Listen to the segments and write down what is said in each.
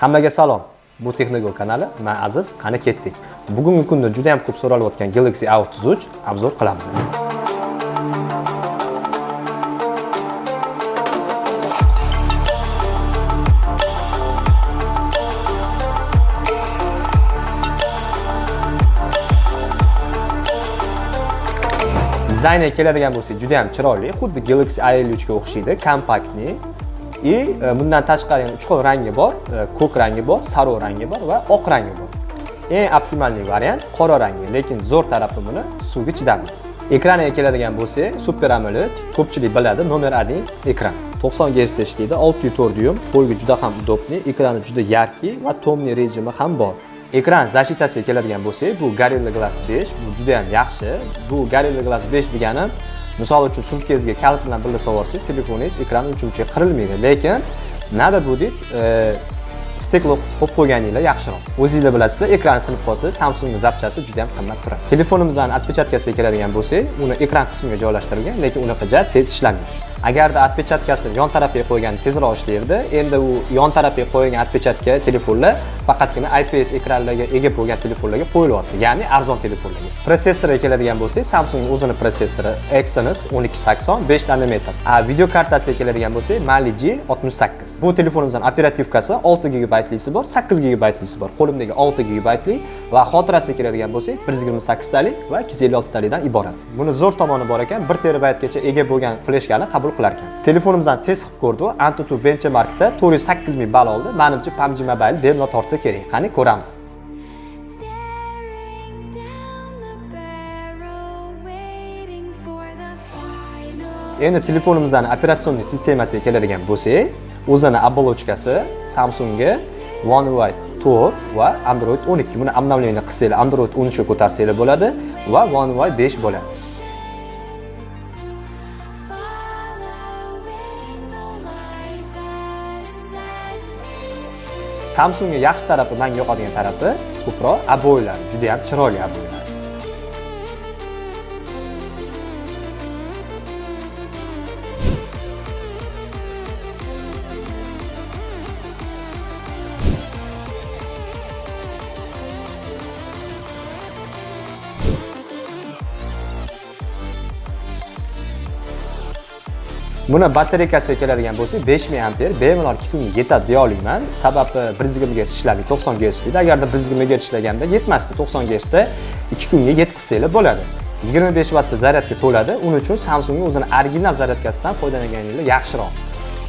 Hammaga salom. Bu Texnogol kanali. Men Aziz, qani ketdik. Bugungi kunda juda ham ko'p so'ralayotgan Galaxy A33 obzor qilamiz. Dizayni keladigan bo'lsak, juda ham chiroyli, xuddi Galaxy A53 ga o'xshaydi, kompaktni. И bundan tashqari yana 3 xil rangi bor, ko'k rangi bor, sariq rangi bor va oq rangi bor. Eng optimalniy variant qora rangi, lekin zo'r tarafi buni suvga chidamli. Ekraniga keladigan bo'lsak, Super AMOLED, ko'pchilik biladi, nomer 1 ekran. 90 Hz ishlaydi, 6.4 dyum, qo'lga juda ham udobli, ekrani juda yarki va tomli rejimi ham bor. Ekran защитasiga keladigan bo'lsak, bu Gorilla Glass 5, bu juda ham yaxshi. Bu Gorilla Glass 5 degani misol uchun sumkangizga kalit bilan birga sovorsangiz, telefoningiz ekrani uncha qirilmaydi. Lekin nada bu deb e, steklo qo'yib qo'yganinglar yaxshiroq. O'zingizlar bilasizlar, ekran sinib qolsa, Samsung zapchasi juda ham qimmat turadi. telefonimizni otpechatkasiga keladigan bo'lsak, uni ekran qismiga joylashtirilgan, lekin unaqa tez ishlamaydi. Agarda отпечаткасini yon tarafiga qo'ygan tezroq ishlaydi endi u yon tarafiga qo'yilgan отпечатка telefonlar faqatgina IPS ekranlarga ega bo'lgan telefonlarga qo'yilyapti ya'ni arzon telefonlarga. Protsessoriga keladigan bo'lsak samsung o'zini protsessori exynos 1280 5 nanometr. A video kartasiga keladigan bo'lsak mali g 68 bu telefonimizning operativkasi 6 gigabaytlisi bor 8 gigabaytlisi bor. Qo'limdagi 6 gigabaytli va xotirasiga keladigan bo'lsak 128 talik va 256 talikdan iborat. Buni zo'r tomoni bor ekan 1 terabaytgacha ega bo'lgan fleshkani qabul qabul qilar ekan telefonimizni test qilib ko'rdi antutu benchmarkda to'rt yuz sakkiz ming ball oldi. Manimcha pubg mobile bemalol tortsa kerak. Qani ko'ramiz. Endi telefonimizning operatsion sistemasiga keladigan bo'lsak o'zini оболочкасы samsungga one UI 4 va android 12 buni обновление qilsanglar android 13 ga ko'tarsanglar bo'ladi va one UI 5 bo'ladi Samsungga yaxshi tarafi, menga yoqadigan tarafi ko'proq aboylar, juda ham chiroyli aboylar. Buni batareykasiga keladigan bo'lsak, 5000 amper bemalol 2 kunga yetadi deya olaman. Sababi 120 Hz ishlaydi, 90 Hz deydi Agarda 120 Hz ishlaganda yetmasdi, 90 Hz da 2 kunga yetkazsanglar bo'ladi. 25 vattda zaryadga to'ladi. Uning uchun Samsungning o'zini original zaryadkasidan foydalanganingiz yaxshiroq.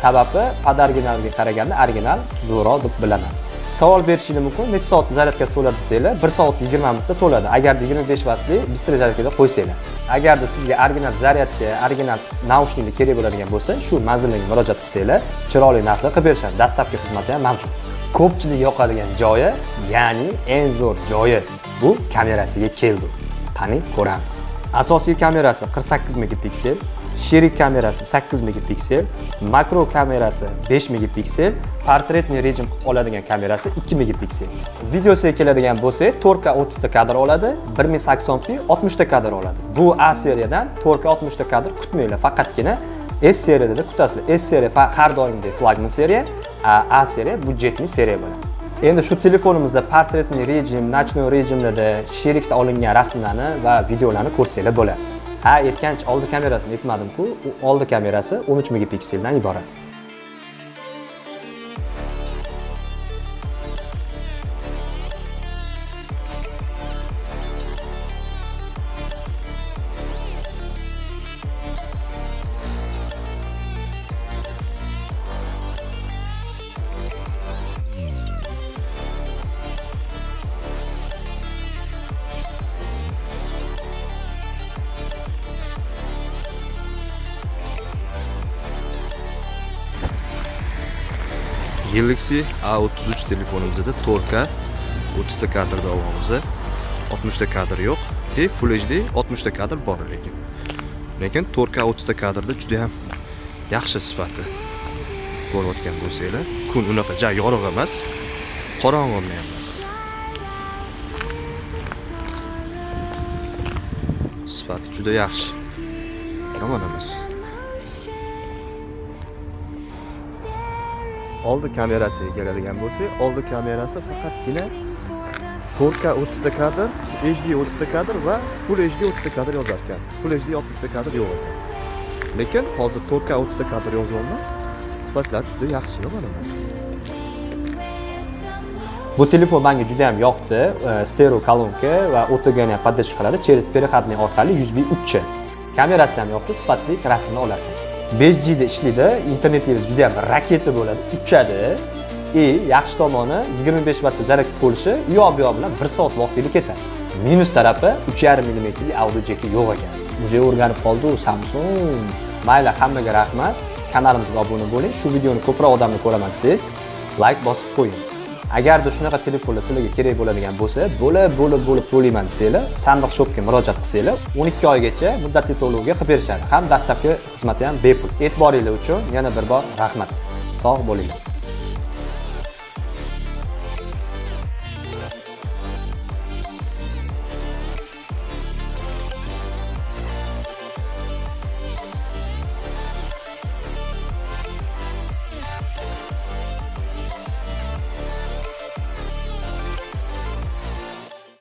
Sababi podoriginalga qaraganda original tuzukroq deb bilaman. Savol berishingiz mumkin. Necha soatda zaryadkasi to'ladi desanglar 1 soat 20 minutda to'ladi. Agarda 25 vatli bыстрый zaryadkada qo'ysanglar. Agarda sizga original zaryadka original naushniklar kerak bo'ladigan bo'lsa shu manzillarga murojaat qilsanglar chiroyli narxda qilib berishadi. Dastlabki xizmati ham mavjud. Ko'pchilik yoqadigan joyi ya'ni eng zo'r joyi bu kamerasiga keldi. Qani ko'ramiz. Asosiy kamerasi 48 megapiksel sherik kamerasi 8 megapiksel, makro kamerasi 5 megapiksel, portretni rejim oladigan kamerasi 2 megapiksel. Videosiga keladigan bo'lsak, 4K 30 ta kadr oladi, 1080p 60 ta kadr oladi. Bu A seriyadan 4K 60 ta kadr kutmanglar, faqatgina S seriyada kutasizlar. S seriya har doimgidek flagman seriya, A a seriya budjetli seriya bo'ladi. Endi shu telefonimizda portretniy rejim, ночной rejimlarda sherikda olingan rasmlarni va videolarni ko'rsanglar bo'ladi. Ha aytgancha oldi kamerasini aytmadim-ku u oldi kamerasi 13 megapikseldan iborat. Galaxy A33 telefonimizda 4K 30 ta kadrda olyapmiz. 60 ta kadr yo'q. E Full HD 60 ta kadr bor lekin. Lekin 4K 30 ta kadrda juda ham yaxshi sifati. Ko'rayotgan bo'lsanglar, kun unaqa ja yorug' emas, qorong'i ham emas. Sifati juda yaxshi. Yomon emas. Oldi kamerasiga keladigan bo'lsak oldi kamerasi faqatgina 4K 30 ta kadr HD 30 ta kadr va Full HD 30 ta kadr yozar ekan Full HD 60 ta kadr yo'q ekan lekin hozir 4K 30 ta kadr yozyapman sifatlari juda yaxshi emas Bu telefon menga juda ham yoqdi. Stereo kolonka va OTGni ham поддержка qiladi. Через переходный orqali USB 3 Kamerasi ham yoqdi, sifatli rasmni oladi. 5G da ishlaydi, internetingiz juda ham raketa bo'ladi, uchadi. E, yaxshi tomoni 25 vattda zaryad bo'lishi u yoq bu yoq bilan 1 soat vaqtingizni ketadi. Minus tarafi 3,5 mm audio jeki yo'q ekan. Уже o'rganib qoldi u Samsung. Mayli, hammaga rahmat. Kanalimizga obuna bo'ling. Shu videoni ko'proq odamni ko'raman desangiz, like bosib qo'ying. Agarda shunaqa telefonlar sizlarga kerak bo'ladigan bo'lsa bo'lib bo'lib bo'lib to'layman desanglar sandiq shopga murojaat qilsanglar 12 oygacha muddatli to'lovga qilib berishadi. Ham dastlabki xizmati ham bepul. E'tiboringlar uchun yana bir bor rahmat. Sog' bo'linglar.